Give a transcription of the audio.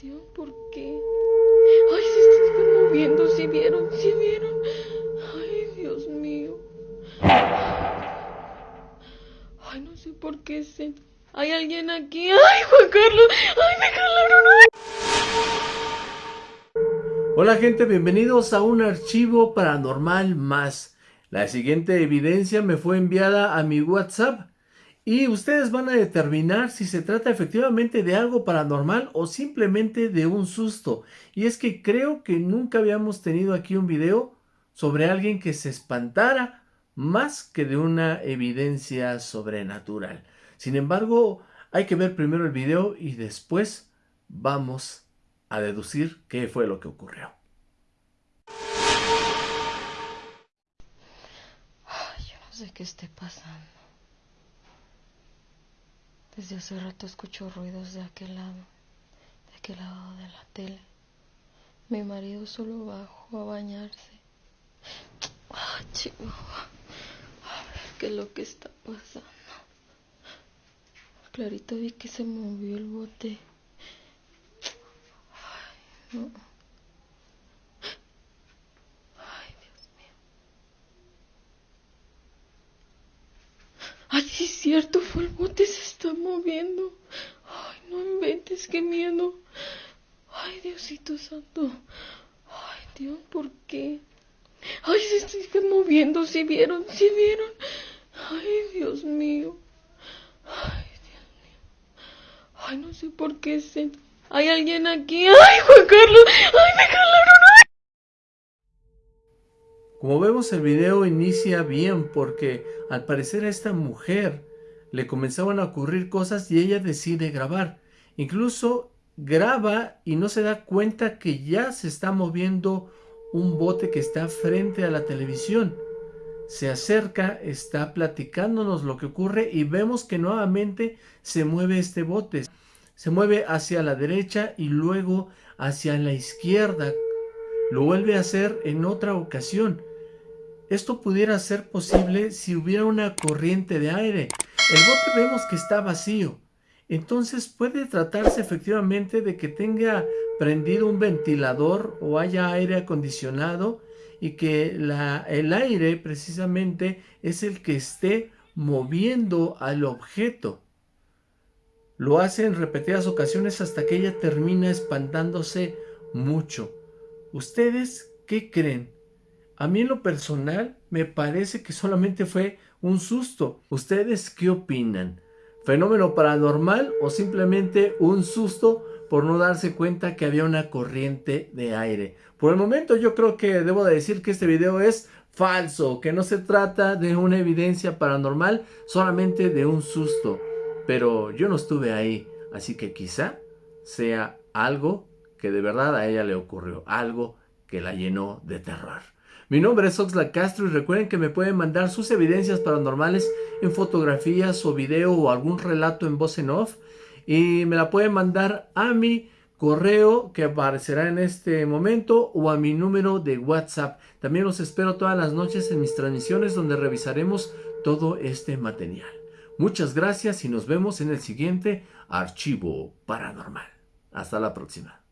Dios, ¿por qué? Ay, se está moviendo, ¿sí vieron? ¿Sí vieron? Ay, Dios mío. Ay, no sé por qué se... ¿Hay alguien aquí? ¡Ay, Juan Carlos! ¡Ay, me jalaron! Hola gente, bienvenidos a un archivo paranormal más. La siguiente evidencia me fue enviada a mi WhatsApp y ustedes van a determinar si se trata efectivamente de algo paranormal o simplemente de un susto. Y es que creo que nunca habíamos tenido aquí un video sobre alguien que se espantara más que de una evidencia sobrenatural. Sin embargo, hay que ver primero el video y después vamos a deducir qué fue lo que ocurrió. Yo no sé qué esté pasando. Desde hace rato escucho ruidos de aquel lado, de aquel lado de la tele. Mi marido solo bajó a bañarse. Ay, chico. A ver qué es lo que está pasando. Clarito vi que se movió el bote. Ay, no. Ay, Dios mío. Sí es cierto, se está moviendo. Ay, no inventes, qué miedo. Ay, Diosito santo. Ay, Dios, ¿por qué? Ay, se está moviendo, ¿sí vieron? ¿Sí vieron? Ay, Dios mío. Ay, Dios mío. Ay, no sé por qué se... ¿Hay alguien aquí? ¡Ay, Juan Carlos! ¡Ay, me jalaron! Como vemos el video inicia bien porque al parecer a esta mujer le comenzaban a ocurrir cosas y ella decide grabar. Incluso graba y no se da cuenta que ya se está moviendo un bote que está frente a la televisión. Se acerca, está platicándonos lo que ocurre y vemos que nuevamente se mueve este bote. Se mueve hacia la derecha y luego hacia la izquierda. Lo vuelve a hacer en otra ocasión. Esto pudiera ser posible si hubiera una corriente de aire. El bote vemos que está vacío. Entonces puede tratarse efectivamente de que tenga prendido un ventilador o haya aire acondicionado y que el aire precisamente es el que esté moviendo al objeto. Lo hace en repetidas ocasiones hasta que ella termina espantándose mucho. ¿Ustedes qué creen? A mí en lo personal me parece que solamente fue un susto. ¿Ustedes qué opinan? ¿Fenómeno paranormal o simplemente un susto por no darse cuenta que había una corriente de aire? Por el momento yo creo que debo de decir que este video es falso, que no se trata de una evidencia paranormal, solamente de un susto. Pero yo no estuve ahí, así que quizá sea algo que de verdad a ella le ocurrió, algo que la llenó de terror. Mi nombre es Oxla Castro y recuerden que me pueden mandar sus evidencias paranormales en fotografías o video o algún relato en voz en off y me la pueden mandar a mi correo que aparecerá en este momento o a mi número de WhatsApp. También los espero todas las noches en mis transmisiones donde revisaremos todo este material. Muchas gracias y nos vemos en el siguiente archivo paranormal. Hasta la próxima.